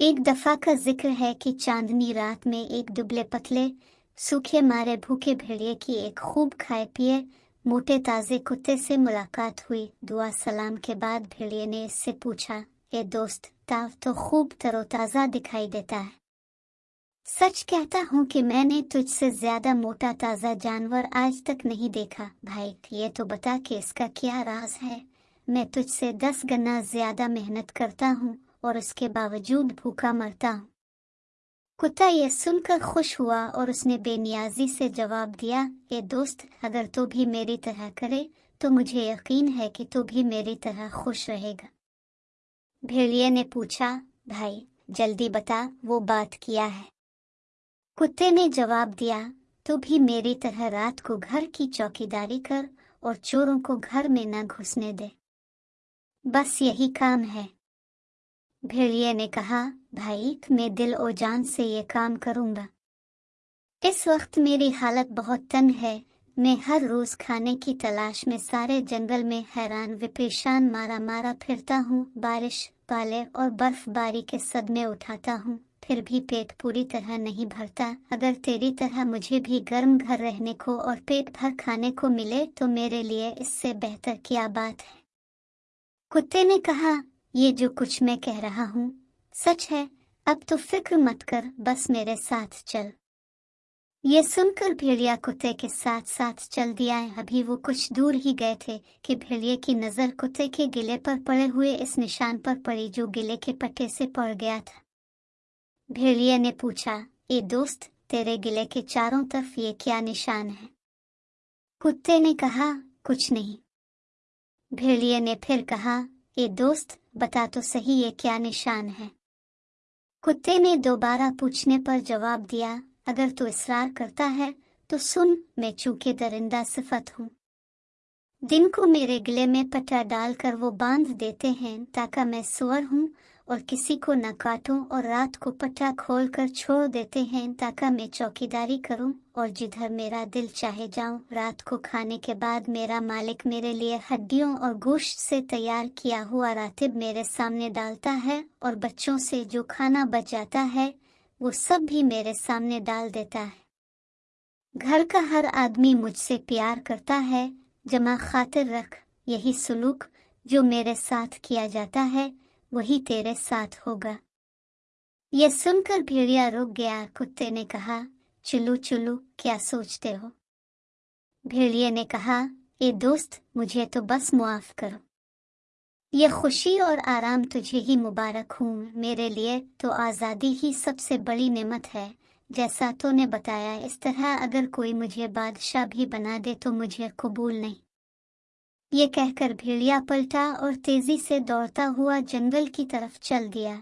ایک دفعہ کا ذکر ہے کہ چاندنی رات میں ایک دبلے پتلے، سوکھے مارے بھوکے بھیڑیے کی ایک خوب کھائے پیے، موٹے تازے کتے سے ملاقات ہوئی۔ دعا سلام کے بعد بھیڑیے نے اس سے پوچھا، اے دوست تاو تو خوب تر و تازہ دکھائی دیتا ہے۔ سچ کہتا ہوں کہ میں نے تجھ سے زیادہ موٹا تازہ جانور آج تک نہیں دیکھا۔ بھائی، یہ تو بتا کہ اس کا کیا راز ہے۔ میں تجھ سے دس گنا زیادہ محنت کرتا ہوں۔ اور اس کے باوجود بھوکا مرتا ہوں کتا یہ سن کر خوش ہوا اور اس نے بے نیازی سے جواب دیا اے دوست اگر تو بھی میری طرح کرے تو مجھے یقین ہے کہ تو بھی میری طرح خوش رہے گا بھیڑیے نے پوچھا بھائی جلدی بتا وہ بات کیا ہے کتے نے جواب دیا تو بھی میری طرح رات کو گھر کی چوکی داری کر اور چوروں کو گھر میں نہ گھسنے دے بس یہی کام ہے بھیڑیے نے کہا، بھائی، میں دل و جان سے یہ کام کروں گا۔ اس وقت میری حالت بہت تن ہے۔ میں ہر روز کھانے کی تلاش میں سارے جنگل میں حیران وپریشان مارا مارا پھرتا ہوں۔ بارش، پالے اور برف باری کے صدمے اٹھاتا ہوں۔ پھر بھی پیٹ پوری طرح نہیں بھرتا۔ اگر تیری طرح مجھے بھی گرم گھر رہنے کو اور پیٹ بھر کھانے کو ملے تو میرے لیے اس سے بہتر کیا بات ہے؟ کتے نے کہا یہ جو کچھ میں کہہ رہا ہوں، سچ ہے، اب تو فکر مت کر، بس میرے ساتھ چل۔ یہ سن کر بھیڑیا کتے کے ساتھ ساتھ چل دیا ہے۔ ابھی وہ کچھ دور ہی گئے تھے کہ بھیڑیے کی نظر کتے کے گلے پر پڑے ہوئے اس نشان پر پڑی جو گلے کے پٹے سے پڑ گیا تھا۔ بھیڑیے نے پوچھا، اے دوست، تیرے گلے کے چاروں طرف یہ کیا نشان ہے؟ کتے نے کہا، کچھ نہیں۔ بھیڑیے نے پھر کہا، اے دوست بتا تو صحیح یہ کیا نشان ہے۔ کتے نے دوبارہ پوچھنے پر جواب دیا، اگر تو اصرار کرتا ہے تو سن، میں چونکہ درندہ صفت ہوں۔ دن کو میرے گلے میں پٹا ڈال کر وہ باندھ دیتے ہیں تاکہ میں سور ہوں اور کسی کو نہ کاٹوں اور رات کو پٹا کھول کر چھوڑ دیتے ہیں تاکہ میں چوکی داری کروں اور جدھر میرا دل چاہے جاؤں، رات کو کھانے کے بعد میرا مالک میرے لیے ہڈیوں اور گوشت سے تیار کیا ہوا راتب میرے سامنے ڈالتا ہے اور بچوں سے جو کھانا بچ جاتا ہے، وہ سب بھی میرے سامنے ڈال دیتا ہے۔ گھر کا ہر آدمی مجھ سے پیار کرتا ہے، جمع خاطر رکھ، یہی سلوک جو میرے ساتھ کیا جاتا ہے۔ وہی تیرے ساتھ ہوگا۔ یہ سن کر بھیڑیا رک گیا، کتے نے کہا، چلو چلو، کیا سوچتے ہو؟ بھیڑیے نے کہا، اے دوست، مجھے تو بس معاف کرو۔ یہ خوشی اور آرام تجھے ہی مبارک ہوں۔ میرے لیے تو آزادی ہی سب سے بڑی نعمت ہے۔ جیسا تو نے بتایا، اس طرح اگر کوئی مجھے بادشاہ بھی بنا دے تو مجھے قبول نہیں۔ یہ کہہ کر بھیڑیا پلٹا اور تیزی سے دوڑتا ہوا جنگل کی طرف چل دیا۔